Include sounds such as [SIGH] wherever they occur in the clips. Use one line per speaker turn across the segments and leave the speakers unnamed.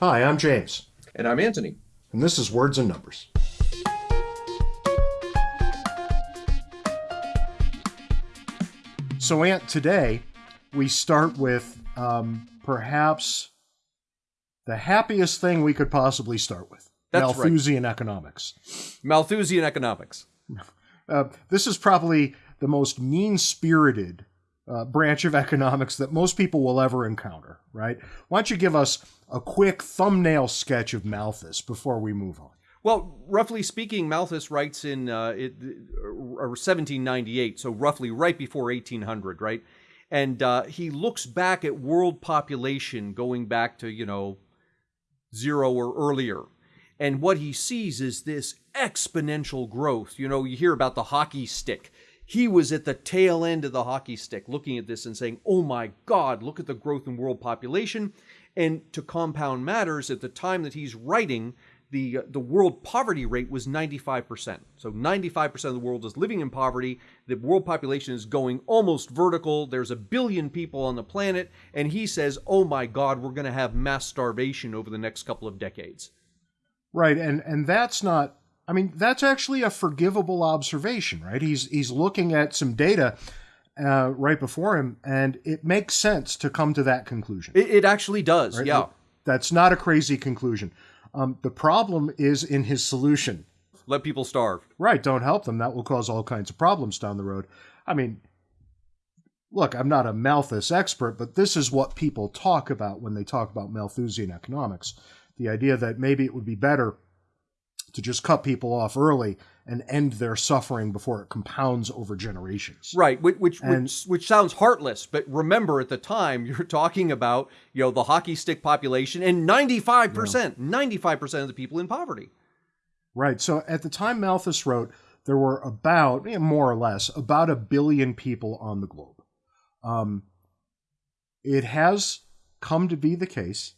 Hi, I'm James.
And I'm Anthony.
And this is Words and Numbers. So, Ant, today we start with um, perhaps the happiest thing we could possibly start with
That's
Malthusian economics.
Malthusian economics. [LAUGHS]
Uh, this is probably the most mean spirited uh, branch of [LAUGHS] economics that most people will ever encounter, right? Why don't you give us a quick thumbnail sketch of Malthus before we move on?
Well, roughly speaking, Malthus writes in uh, it, uh, 1798, so roughly right before 1800, right? And uh, he looks back at world population going back to, you know, zero or earlier. And what he sees is this exponential growth. You know, you hear about the hockey stick. He was at the tail end of the hockey stick looking at this and saying, oh my God, look at the growth in world population. And to compound matters, at the time that he's writing, the uh, the world poverty rate was 95%. So 95% of the world is living in poverty. The world population is going almost vertical. There's a billion people on the planet and he says, "Oh my god, we're going to have mass starvation over the next couple of decades."
Right, and and that's not I mean, that's actually a forgivable observation, right? He's he's looking at some data uh, right before him, and it makes sense to come to that conclusion.
It, it actually does,
right?
yeah.
That's not a crazy conclusion. Um, the problem is in his solution.
Let people starve.
Right, don't help them. That will cause all kinds of problems down the road. I mean, look, I'm not a Malthus expert, but this is what people talk about when they talk about Malthusian economics. The idea that maybe it would be better to just cut people off early and end their suffering before it compounds over generations.
Right, which which, and, which which sounds heartless, but remember at the time [LAUGHS] you're talking about, you know, the hockey stick population and 95%, 95% of the people in poverty.
Right. So at the time Malthus wrote, there were about, more or less, about a billion people on the globe. Um, it has come to be the case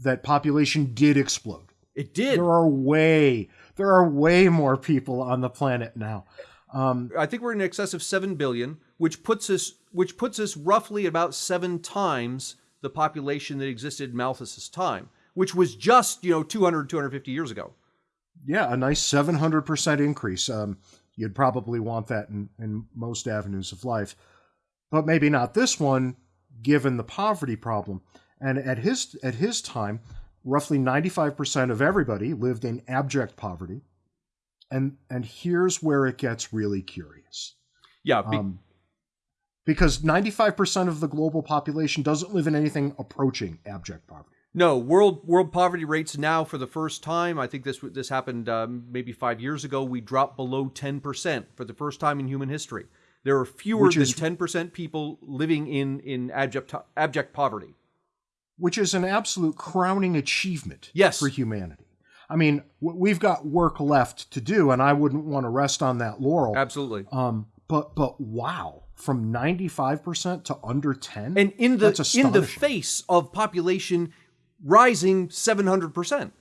that population did explode.
It did.
There are way there are way more people on the planet now. Um,
I think we're in excess of seven billion, which puts us which puts us roughly about seven times the population that existed in Malthus's time, which was just you know 200 250 years ago.
Yeah, a nice 700% increase. Um, you'd probably want that in, in most avenues of life, but maybe not this one, given the poverty problem. And at his at his time, roughly 95% of everybody lived in abject poverty. And, and here's where it gets really curious.
Yeah. Be- um,
because 95% of the global population doesn't live in anything approaching abject poverty.
No, world world poverty rates now for the first time. I think this this happened um, maybe five years ago. We dropped below ten percent for the first time in human history. There are fewer Which than ten percent people living in in abject abject poverty
which is an absolute crowning achievement
yes.
for humanity. I mean, we've got work left to do, and I wouldn't want to rest on that laurel.
Absolutely.
Um, but but wow, from ninety five percent to under ten,
and in the in the face of population rising seven hundred percent.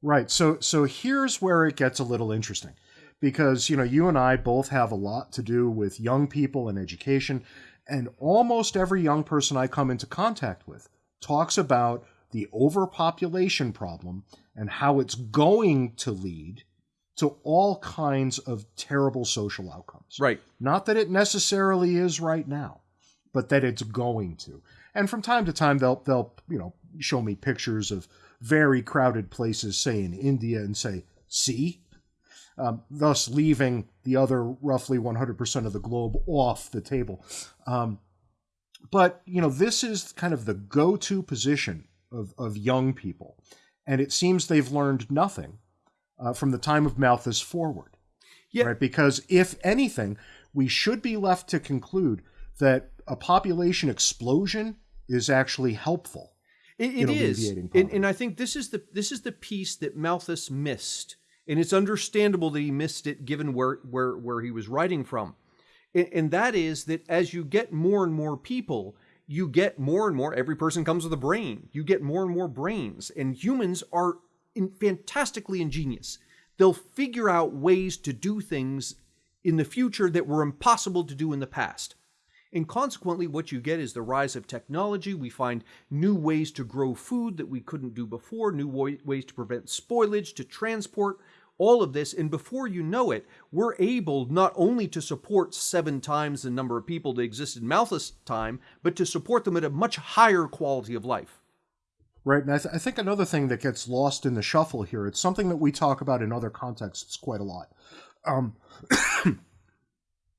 Right. So so here's where it gets a little interesting, because you know you and I both have a lot to do with young people and education, and almost every young person I come into contact with talks about the overpopulation problem and how it's going to lead to all kinds of terrible social outcomes.
Right.
Not that it necessarily is right now, but that it's going to. And from time to time they'll they'll, you know, show me pictures of very crowded places, say in India, and say, see? Um, thus leaving the other roughly 100% of the globe off the table. Um, but, you know, this is kind of the go to position of, of young people. And it seems they've learned nothing uh, from the time of Malthus forward. Yeah. Right? Because if anything, we should be left to conclude that a population explosion is actually helpful.
It, it is, and, and, I think this is the this is the piece that Malthus missed, and it's understandable that he missed it given where where where he was writing from and that is that as you get more and more people, you get more and more. Every person comes with a brain. You get more and more brains, and humans are in, fantastically ingenious. They'll figure out ways to do things in the future that were impossible to do in the past. And consequently, what you get is the rise of technology. We find new ways to grow food that we couldn't do before, new wa- ways to prevent spoilage, to transport all of this. And before you know it, we're able not only to support seven times the number of people that existed in Malthus' time, but to support them at a much higher quality of life.
Right. And I, th- I think another thing that gets lost in the shuffle here, it's something that we talk about in other contexts quite a lot. Um, [COUGHS]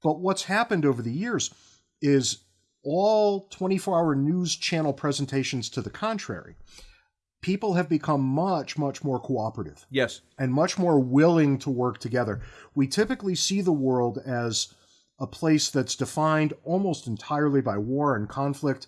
but what's happened over the years is all 24 hour news channel presentations to the contrary. People have become much, much more cooperative
Yes.
and much more willing to work together. We typically see the world as a place that's defined almost entirely by war and conflict.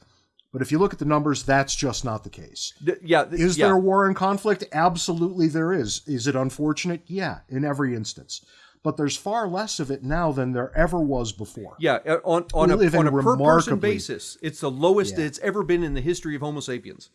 But if you look at the numbers, that's just not the case.
Th- yeah. th-
Is
yeah.
there war and conflict? Absolutely there is. Is it unfortunate? Yeah, in every instance. But there's far less of it now than there ever was before.
Yeah, uh, on on
We
a, on a per person basis, it's the lowest
Yeah.
that it's ever been in the history of Homo sapiens.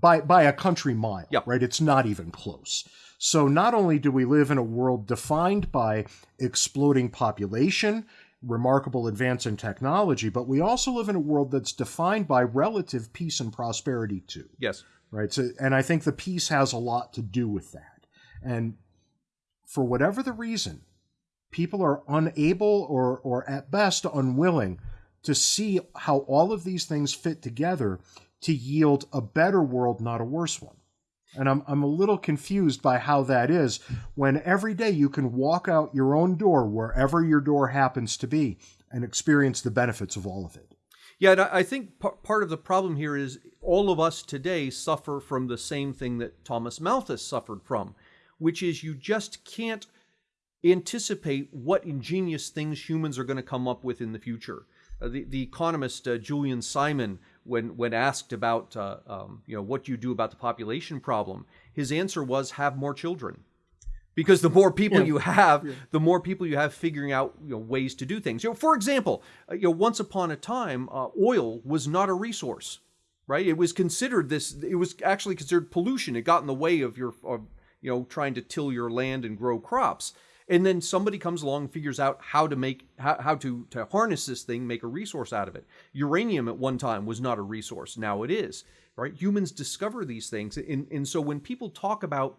By by a country mile,
Yeah.
right? It's not even close. So not only do we live in a world defined by exploding population, remarkable advance in technology, but we also live in a world that's defined by relative peace and prosperity too.
Yes.
right? So, and I think the peace has a lot to do with that. And for whatever the reason, people are unable or, or at best unwilling to see how all of these things fit together to yield a better world, not a worse one. And I'm, I'm a little confused by how that is when every day you can walk out your own door, wherever your door happens to be, and experience the benefits of all of it.
Yeah, and I think par- part of the problem here is all of us today suffer from the same thing that Thomas Malthus suffered from, which is you just can't anticipate what ingenious things humans are going to come up with in the future. Uh, the, the economist uh, Julian Simon, when when asked about uh, um, you know what you do about the population problem, his answer was have more children because the more people
Yeah.
you have, the more people you have figuring out you know, ways to do things. You know, for example, uh, you know, once upon a time, uh, oil was not a resource, right? It was considered this. It was actually considered pollution. It got in the way of your, of, you know, trying to till your land and grow crops. And then somebody comes along and figures out how to make how, how to to harness this thing, make a resource out of it. Uranium at one time was not a resource. Now it is, right? Humans discover these things, and and so when people talk about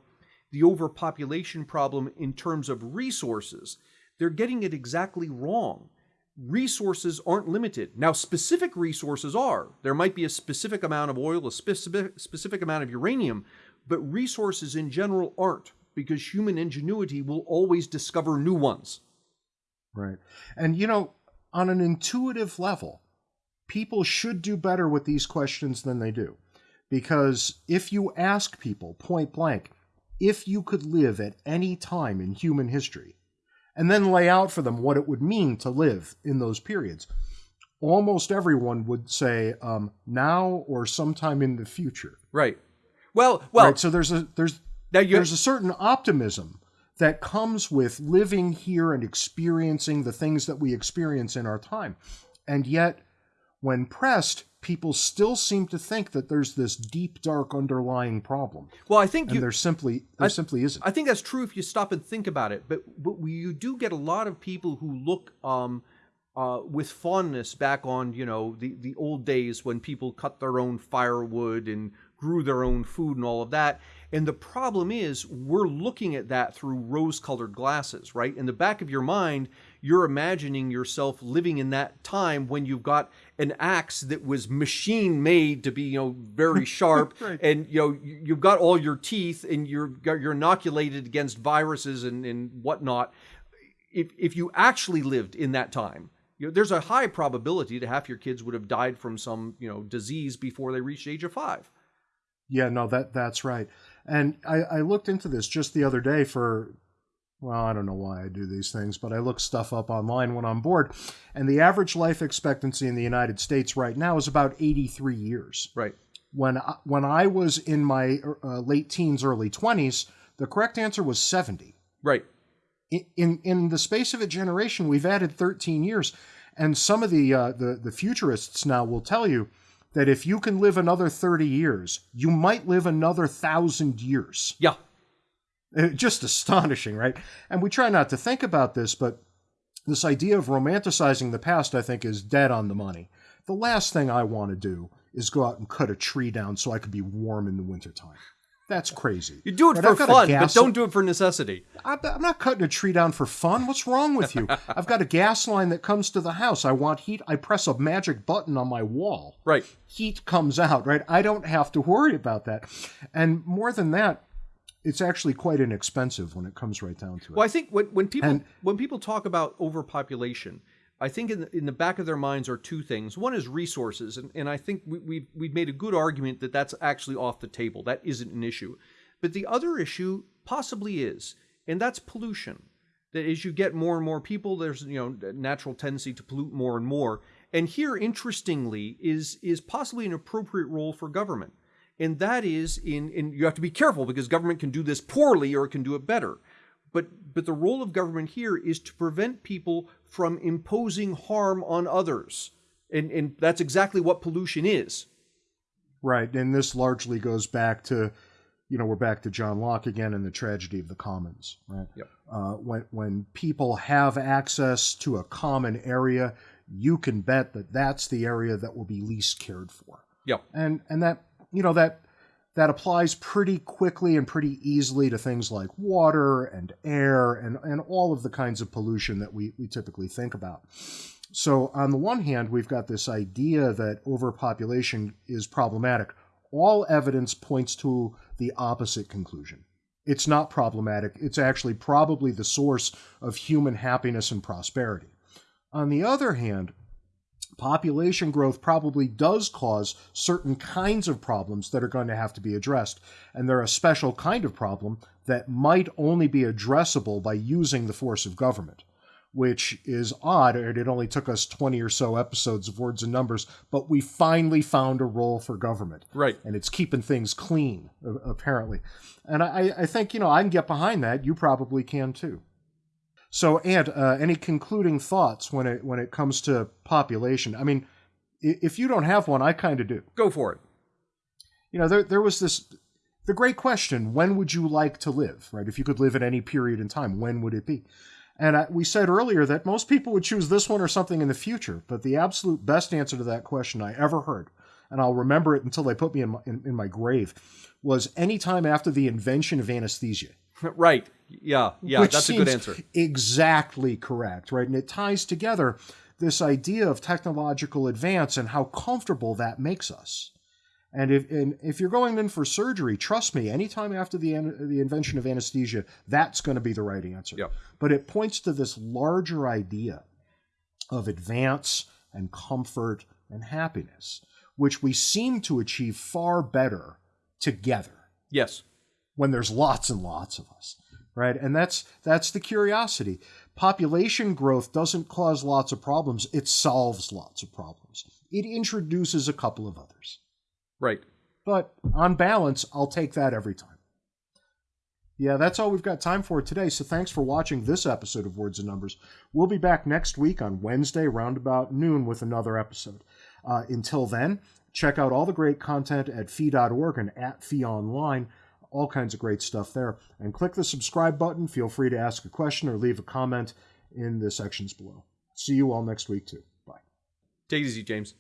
the overpopulation problem in terms of resources, they're getting it exactly wrong. Resources aren't limited. Now, specific resources are. There might be a specific amount of oil, a specific, specific amount of uranium, but resources in general aren't because human ingenuity will always discover new ones.
Right. And, you know, on an intuitive level, people should do better with these questions than they do. Because if you ask people point blank, if you could live at any time in human history, and then lay out for them what it would mean to live in those periods, almost everyone would say um, now or sometime in the future.
Right. Well, well,
right. So there's a there's
now
there's a certain optimism that comes with living here and experiencing the things that we experience in our time. And yet, when pressed, people still seem to think that there's this deep, dark underlying problem.
well, I think
And
you
there simply there
I-
simply isn't.
I think that's true if you stop and think about it. But but you do get a lot of people who look um, uh, with fondness back on you know the the old days when people cut their own firewood and grew their own food and all of that. And the problem is we're looking at that through rose-colored glasses, right? In the back of your mind, you're imagining yourself living in that time when you've got an axe that was machine made to be you know very [LAUGHS] sharp
Right.
and you know you- you've got all your teeth and you're you're inoculated against viruses and, and whatnot if if you actually lived in that time you know, there's a high probability that half your kids would have died from some you know disease before they reached age of five
Yeah, no, that that's right. And I, I looked into this just the other day for well, I don't know why I do these things, but I look stuff up online when I'm bored. And the average life expectancy in the United States right now is about 83 years.
right
When I, when I was in my uh, late teens, early 20s, the correct answer was 70.
right
In, in in the space of a generation, we've added 13 years, and some of the uh, the the futurists now will tell you that if you can live another 30 years, you might live another thousand years.
yeah
Uh, Just astonishing, right? And we try not to think about this, but this idea of romanticizing the past, I think, is dead on the money. The last thing I want to do is go out and cut a tree down so I could be warm in the wintertime. That's crazy.
You do it
Right,
for fun, but don't do it for necessity.
I'm I'm not cutting a tree down for fun. What's wrong with you? [LAUGHS] I've got a gas line that comes to the house. I want heat. I press a magic button on my wall.
Right.
Heat comes out, right? I don't have to worry about that. And more than that, it's actually quite inexpensive when it comes right down to it.
Well, I think when, when people
And-
when people talk about overpopulation, I think in the, in the back of their minds are two things. One is resources, and, and I think we, we've we've made a good argument that that's actually off the table. That isn't an issue. But the other issue possibly is, and that's pollution. That as you get more and more people, there's you know natural tendency to pollute more and more. And here, interestingly, is is possibly an appropriate role for government, and that is in in you have to be careful because government can do this poorly or it can do it better but but the role of government here is to prevent people from imposing harm on others. And and that's exactly what pollution is.
Right, and this largely goes back to, you know, we're back to John Locke again and the tragedy of the commons, right?
Yep.
Uh, when when people have access to a common area, you can bet that that's the area that will be least cared for,
yep.
And and that you know that that applies pretty quickly and pretty easily to things like water and air and and all of the kinds of pollution that we we typically think about. So, on the one hand, we've got this idea that overpopulation is problematic. All evidence points to the opposite conclusion. It's not problematic, it's actually probably the source of human happiness and prosperity. On the other hand, population growth probably does cause certain kinds of problems that are going to have to be addressed. And they're a special kind of problem that might only be addressable by using the force of government which is odd. and It only took us 20 or so episodes of Words and Numbers, but we finally found a role for government.
right
And it's keeping things clean, apparently. And I, I think, you know, I can get behind that. You probably can too. So, Ant, uh, any concluding thoughts when it when it comes to population? I mean, if you don't have one, I kind of do.
go for it
You know, there there was this the great question: When would you like to live? Right? If you could live at any period in time, when would it be? And I, we said earlier that most people would choose this one or something in the future. But the absolute best answer to that question I ever heard, and I'll remember it until they put me in my, in, in my grave, was any time after the invention of anesthesia.
Right yeah yeah
Which
that's a good answer
Exactly correct, right? And it ties together this idea of technological advance and how comfortable that makes us. And if and if you're going in for surgery, trust me, anytime after the the invention of anesthesia, that's going to be the right answer.
Yep.
But it points to this larger idea of advance and comfort and happiness, which we seem to achieve far better together
yes
when there's lots and lots of us right? And that's that's the curiosity. Population growth doesn't cause lots of problems. It solves lots of problems. It introduces a couple of others.
Right.
But on balance i'll take that every time. Yeah that's all we've got time for today. So thanks for watching this episode of words and numbers. We'll be back next week on wednesday round about noon with another episode. Uh, until then check out all the great content at fee.org and at fee online all kinds of great stuff there. And click the subscribe button. Feel free to ask a question or leave a comment in the sections below. See you all next week too. Bye.
Take it easy james